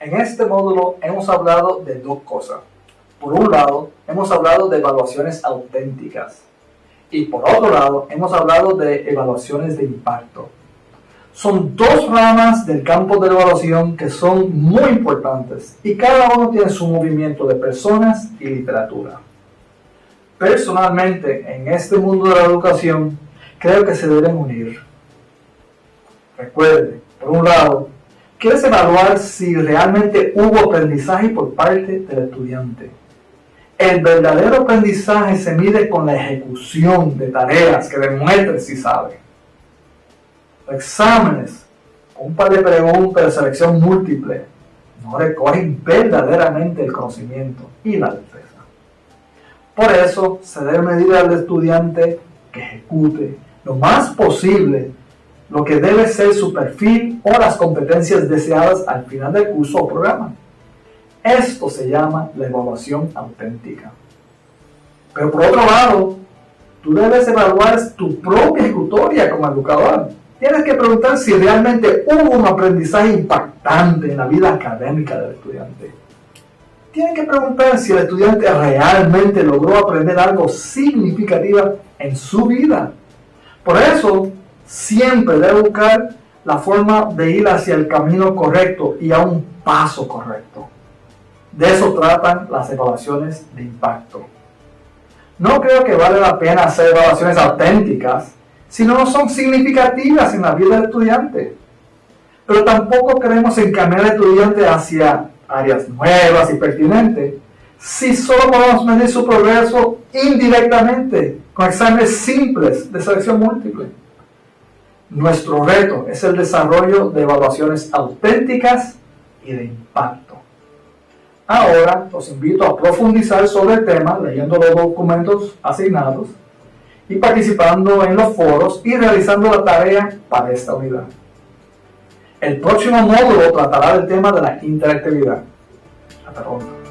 En este módulo hemos hablado de dos cosas. Por un lado, hemos hablado de evaluaciones auténticas y por otro lado, hemos hablado de evaluaciones de impacto. Son dos ramas del campo de evaluación que son muy importantes y cada uno tiene su movimiento de personas y literatura. Personalmente, en este mundo de la educación, creo que se deben unir. Recuerde, por un lado, quieres evaluar si realmente hubo aprendizaje por parte del estudiante. El verdadero aprendizaje se mide con la ejecución de tareas que demuestre si sabe. Exámenes, un par de preguntas de selección múltiple, no recogen verdaderamente el conocimiento y la destreza. Por eso se debe medir al estudiante que ejecute lo más posible lo que debe ser su perfil o las competencias deseadas al final del curso o programa. Esto se llama la evaluación auténtica. Pero por otro lado, tú debes evaluar tu propia ejecutoria como educador. Tienes que preguntar si realmente hubo un aprendizaje impactante en la vida académica del estudiante. Tienes que preguntar si el estudiante realmente logró aprender algo significativo en su vida. Por eso, siempre debe buscar la forma de ir hacia el camino correcto y a un paso correcto. De eso tratan las evaluaciones de impacto. No creo que vale la pena hacer evaluaciones auténticas si no son significativas en la vida del estudiante. Pero tampoco queremos encaminar al estudiante hacia áreas nuevas y pertinentes si solo podemos medir su progreso indirectamente con exámenes simples de selección múltiple. Nuestro reto es el desarrollo de evaluaciones auténticas y de impacto. Ahora los invito a profundizar sobre el tema leyendo los documentos asignados y participando en los foros y realizando la tarea para esta unidad. El próximo módulo tratará del tema de la interactividad. Hasta pronto.